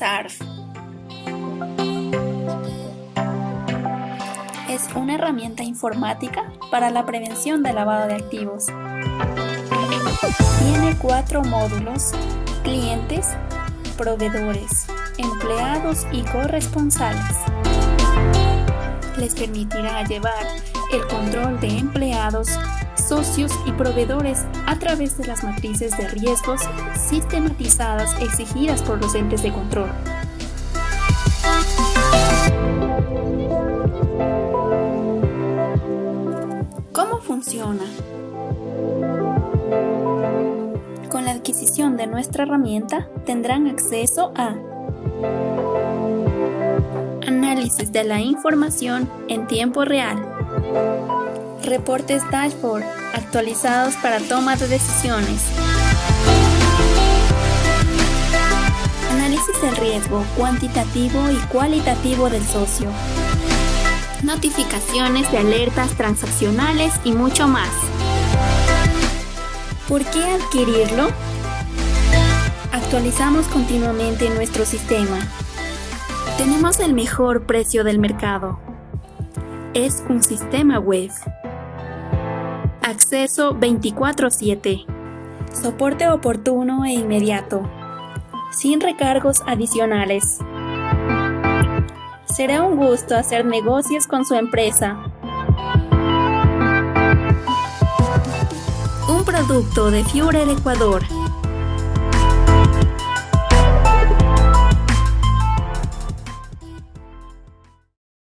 SARS. Es una herramienta informática para la prevención del lavado de activos. Tiene cuatro módulos, clientes, proveedores, empleados y corresponsales. Les permitirá llevar el control de empleados, socios y proveedores a través de las matrices de riesgos sistematizadas exigidas por los entes de control. ¿Cómo funciona? Con la adquisición de nuestra herramienta tendrán acceso a análisis de la información en tiempo real, reportes dashboard actualizados para toma de decisiones, análisis del riesgo cuantitativo y cualitativo del socio, notificaciones de alertas transaccionales y mucho más. ¿Por qué adquirirlo? Actualizamos continuamente nuestro sistema. Tenemos el mejor precio del mercado. Es un sistema web. Acceso 24-7. Soporte oportuno e inmediato. Sin recargos adicionales. Será un gusto hacer negocios con su empresa. Un producto de Fiore Ecuador.